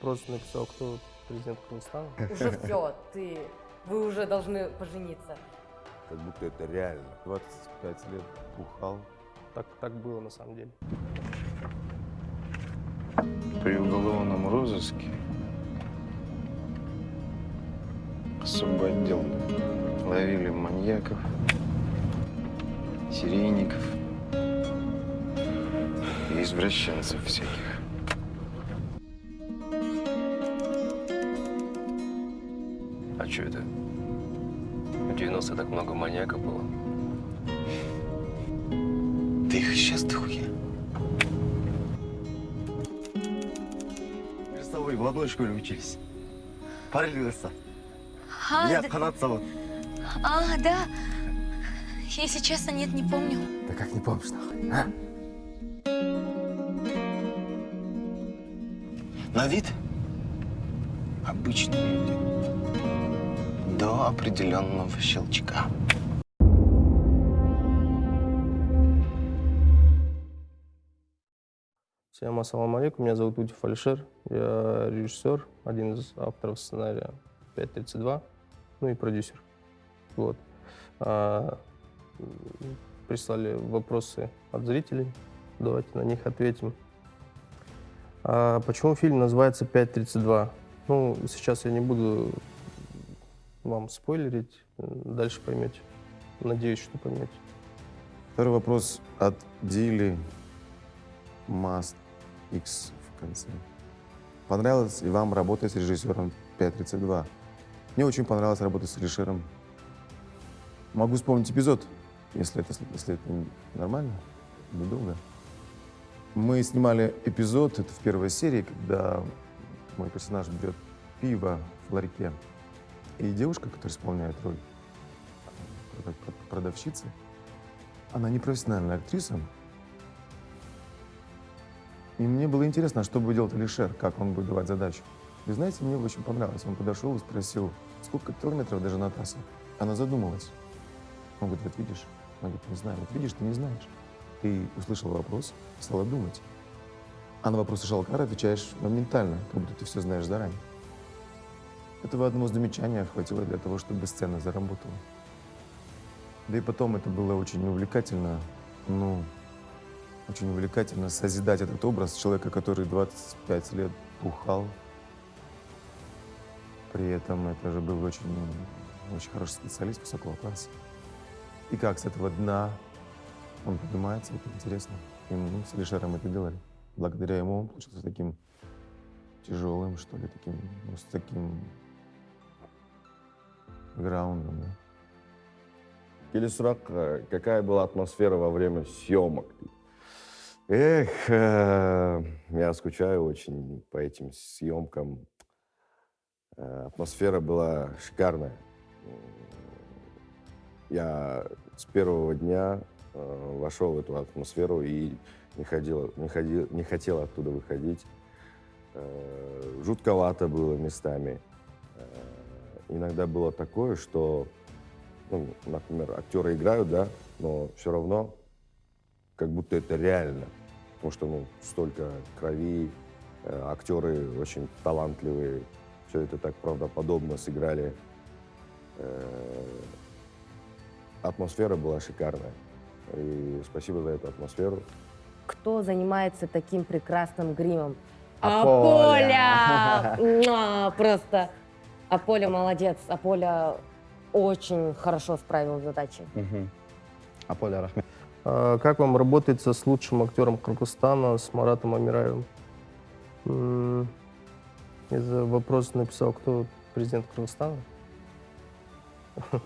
вопрос написал, кто президент Кыргызстана. Уже все, ты, вы уже должны пожениться. Как будто это реально. 25 лет бухал. Так, так было на самом деле. При уголовном розыске особый отдел ловили маньяков, серийников и извращенцев всяких. Что это? В 90 так много маньяков было. Ты их сейчас дохуя. Мы с тобой в одной школе учились. Параллельно. А, Я да- Канат зовут. а, да. Если честно, нет, не помню. Да как не помнишь, нахуй, а? На вид обычные люди. До определенного щелчка. Всем ассаламу алейкум, меня зовут Утив Алишер, я режиссер, один из авторов сценария 5.32, ну и продюсер. Вот. А, прислали вопросы от зрителей, давайте на них ответим. А почему фильм называется 5.32? Ну, сейчас я не буду вам спойлерить, дальше поймете. Надеюсь, что поймете. Второй вопрос от Дили Mast X в конце. Понравилось ли вам работать с режиссером 532? Мне очень понравилось работать с Алишером. Могу вспомнить эпизод, если это, если это нормально, недолго. Мы снимали эпизод, это в первой серии, когда мой персонаж берет пиво в ларьке. И девушка, которая исполняет роль прод- прод- продавщицы, она не профессиональная актриса. И мне было интересно, а что будет делать Алишер, как он будет давать задачу. И знаете, мне очень понравилось. Он подошел и спросил, сколько километров до Жанатаса? Она задумалась. Он говорит, вот видишь? Она говорит, не знаю. Вот видишь, ты не знаешь. Ты услышал вопрос, стала думать. А на вопросы Шалкара отвечаешь моментально, как будто ты все знаешь заранее. Этого одного замечания хватило для того, чтобы сцена заработала. Да и потом это было очень увлекательно, ну, очень увлекательно созидать этот образ человека, который 25 лет бухал. При этом это же был очень, очень хороший специалист высокого класса. И как с этого дна он поднимается, это интересно. И мы с Алишером это делали. Благодаря ему он получился таким тяжелым, что ли, таким, ну, с таким граундом, да. Сұрақ, э, какая была атмосфера во время съемок? Эх, э, я скучаю очень по этим съемкам. Э, Атмосфера была шикарная. Я с первого дня э, вошел в эту атмосферу и не, ходил, не, ходил, не хотел оттуда выходить. Э, Жутковато было местами. Э, Иногда было такое, что, ну, например, актеры играют, да, но все равно как будто это реально. Потому что ну, столько крови, э, актеры очень талантливые, все это так правдоподобно сыграли. Э, атмосфера была шикарная. И спасибо за эту атмосферу. Кто занимается таким прекрасным гримом? Аполя. Аполя! Просто Аполя молодец. Аполя очень хорошо справил задачи. Аполя Рахмет. А Как вам работается с лучшим актером Кыргызстана, с Маратом Амираевым? Из вопрос написал, кто президент Кыргызстана.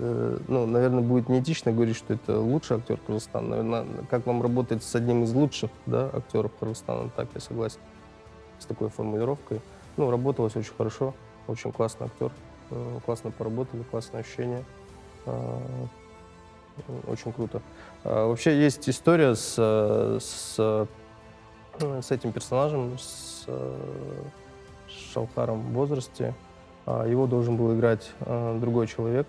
Э, Ну, наверное, будет неэтично говорить, что это лучший актер Кыргызстана. Наверное, как вам работать с одним из лучших да, актеров Кыргызстана, так я согласен с такой формулировкой. Ну, работалось очень хорошо, очень классный актер. Э, Классно поработали, классное ощущение. А, Очень круто. А, Вообще есть история с, э, с, э, с этим персонажем, с э, Шалхаром в возрасте. А, Его должен был играть э, другой человек.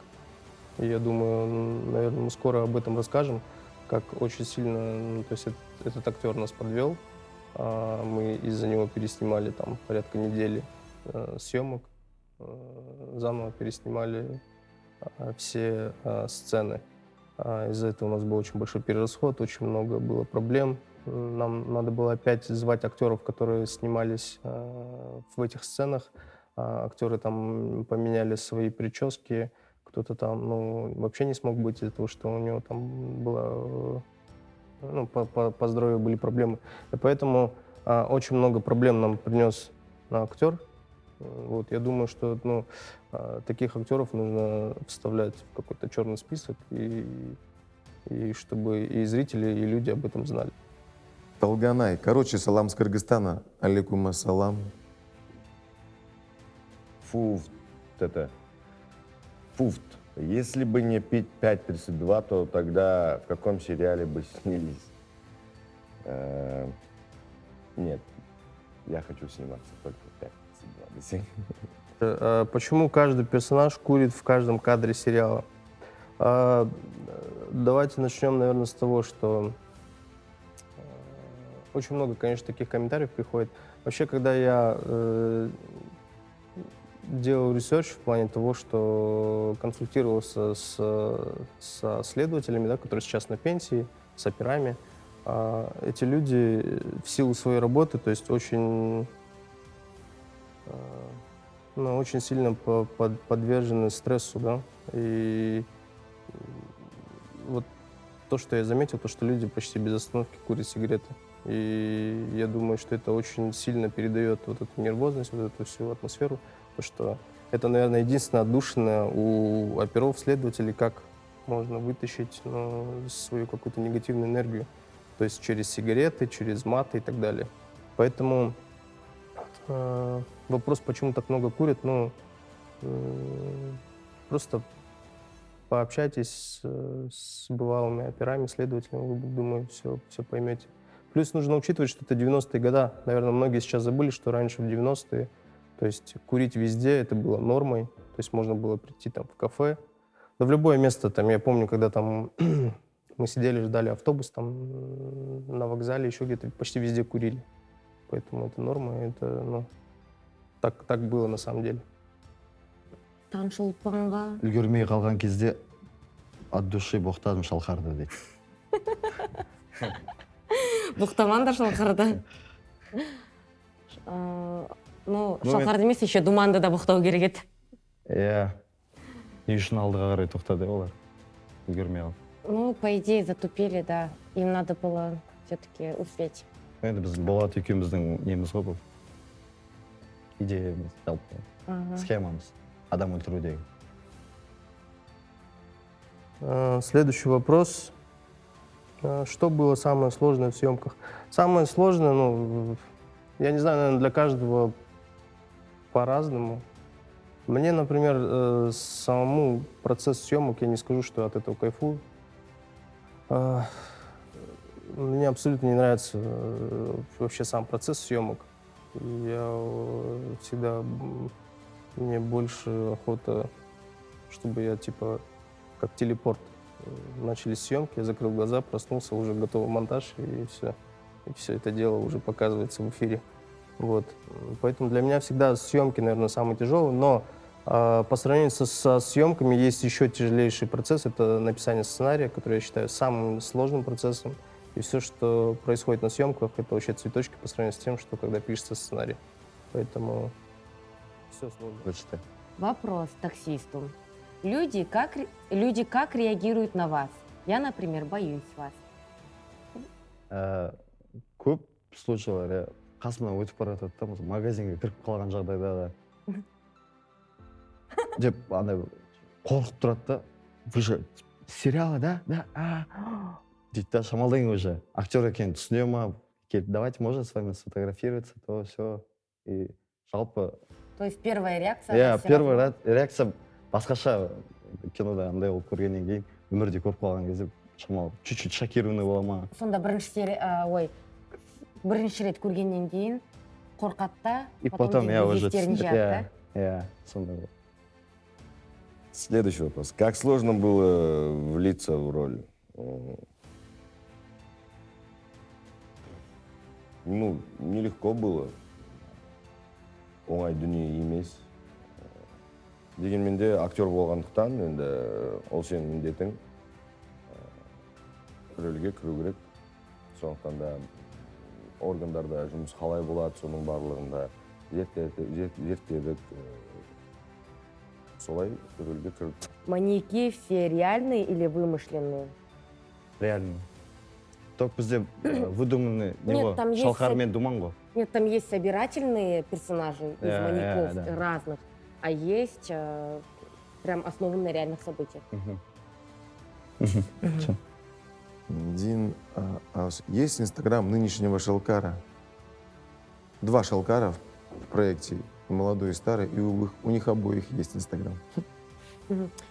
Я думаю, наверное, мы скоро об этом расскажем, как очень сильно, ну, то есть этот, этот актер нас подвел. А, Мы из-за него переснимали там порядка недели э, съемок, э, заново переснимали а, все а, сцены. А, Из-за этого у нас был очень большой перерасход, очень много было проблем. Нам надо было опять звать актеров, которые снимались в этих сценах. А, Актеры там поменяли свои прически, кто-то там ну, вообще не смог быть из-за того, что у него там было э, ну, по, по- по здоровью были проблемы. И поэтому очень много проблем нам принес на актер. Э, Вот, я думаю, что ну, а, таких актеров нужно вставлять в какой-то черный список, и, и чтобы и зрители, и люди об этом знали. Толганай. Короче, салам с Кыргызстана. Алейкум ассалам. Фуфт это. Фуфт. Если бы не пить 5.32, то тогда в каком сериале бы снялись? Э, Нет, я хочу сниматься только в 5.32. До сих- Э, Почему каждый персонаж курит в каждом кадре сериала? А, Давайте начнем, наверное, с того, что э, очень много, конечно, таких комментариев приходит. Вообще, когда я э, делал research в плане того, что консультировался с, со следователями, да, которые сейчас на пенсии, с операми, а, эти люди в силу своей работы, то есть очень ну, очень сильно по- под- подвержены стрессу, да, и вот то, что я заметил, то, что люди почти без остановки курят сигареты. И я думаю, что это очень сильно передает вот эту нервозность, вот эту всю атмосферу, то, что это, наверное, единственное отдушина у оперов, следователей, как можно вытащить ну, свою какую-то негативную энергию, то есть через сигареты, через маты и так далее. Поэтому э, вопрос, почему так много курят, ну, э, просто пообщайтесь с, э, бывалыми операми, следователями, вы, думаю, все, все поймете. Плюс нужно учитывать, что это 90-е годы. Наверное, многие сейчас забыли, что раньше в 90-е, то есть курить везде, это было нормой. То есть можно было прийти там в кафе, да в любое место. Там, я помню, когда там мы сидели, ждали автобус там м, на вокзале, еще где-то почти везде курили. Поэтому это норма, это, ну, так, так было на самом деле. Таңшолпанға үлгермей қалған кезде от души боқтадым шалқарды дейді. Бұқтаман да шалқарды. Э, ну шалқарды емес еще думанды да бұқтау керек еді. Иә. Не үшін алдыға қарай тоқтады олар? Үлгермей қалып. Ну по идее затупили да. Им надо было все-таки успеть. Енді біз болат екеуміздің неміз ғой бұл. Идеямыз жалпы схемамыз адам өлтірудегі Э, Следующий вопрос. Э, Что было самое сложное в съемках? Самое сложное, ну, я не знаю, наверное, для каждого по-разному. Мне, например, э, самому процесс съемок, я не скажу, что от этого кайфую. А, Мне абсолютно не нравится вообще сам процесс съемок. Я э, всегда, мне больше охота, чтобы я, типа, как телепорт. Э, Начались съемки, я закрыл глаза, проснулся, уже готовый монтаж, и все. И все это дело уже показывается в эфире. Вот. Поэтому для меня всегда съемки, наверное, самые тяжелые, но а, по сравнению со, со съемками есть еще тяжелейший процесс, это написание сценария, который я считаю самым сложным процессом. И все, что происходит на съемках, это вообще цветочки по сравнению с тем, что когда пишется сценарий. Поэтому все сложно. Почти. Вопрос таксисту. Люди как, ре- люди как реагируют на вас? Я, например, боюсь вас. Ә, көп случайлар иә қасымнан өтіп бара жатады да мысалы магазинге кіріп қалған жағдайда да деп андай қорқып тұрады да вы же сериалы да да а, дейді да шамалдан кейін уже актер екенін түсіне ма келіп давайте можно с вами сфотографироваться то все и жалпы То есть первая реакция... иә первый равно. ра- реакция басқаша кинода андай болып көргеннен кейін өмірде көріп қалған кезде шамалы чуть чуть шокированный бола ма сонда бірінші ой бірінші рет көргеннен кейін қорқады да и потом я уже иә иә сондай болды. Следующий вопрос. Как сложно было влиться в роль? Ну, нелегко было. Оңай дүние емес. Дегенмен де актер болғандықтан енді ол сенің міндетің Э, рөлге кіру керек. Сондықтан да органдарда жұмыс қалай болады, соның барлығында зерттедік. зер- зерттедік. Э, Солай рөлге кірдік. Маньяки все реальные или вымышленные? реально только бізде э, выдуманный не Нет, там есть шалқар сәби- мен думан ғой Нет, там есть собирательные персонажи из Да, маньяков разных, а есть э, прям основанные на реальных событиях. Дин, а, а есть Инстаграм нынешнего Шелкара? Два Шелкара в проекте, молодой и старый, и у, их- у них обоих есть Инстаграм.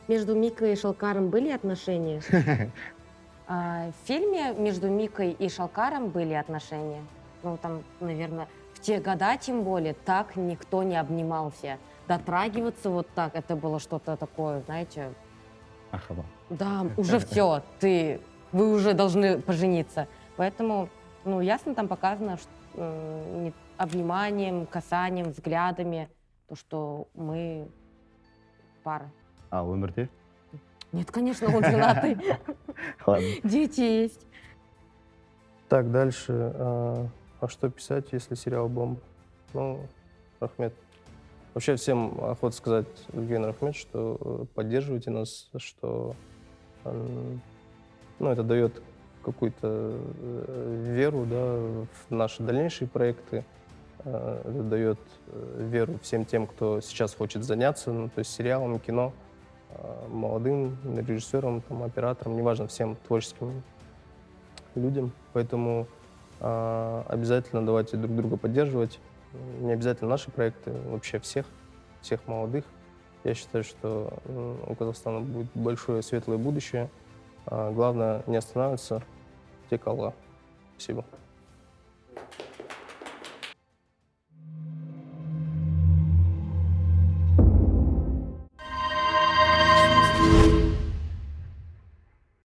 Между Микой и Шалкаром были отношения? А, В фильме между Микой и Шалкаром были отношения. Ну, там, наверное, в те года, тем более, так никто не обнимался. Дотрагиваться вот так, это было что-то такое, знаете, Ахаба. да, уже все, ты, вы уже должны пожениться. Поэтому, ну, ясно там показано, что, э, не- обниманием, касанием, взглядами, то, что мы пара. а өмірде Нет, конечно, он женатый. Дети есть. Так, дальше. А, а что писать, если сериал «Бомба»? Ну, Рахмет. Вообще всем охота сказать, Евгений Рахмет, что э, поддерживайте нас, что ну, это дает какую-то э, веру да, в наши дальнейшие проекты. Э, Это дает веру всем тем, кто сейчас хочет заняться, ну, то есть сериалом, кино, молодым режиссерам, там, операторам, неважно, всем творческим людям. Поэтому а, обязательно давайте друг друга поддерживать. Не обязательно наши проекты, вообще всех, всех молодых. Я считаю, что у Казахстана будет большое светлое будущее. А, главное не останавливаться. Текала. Спасибо.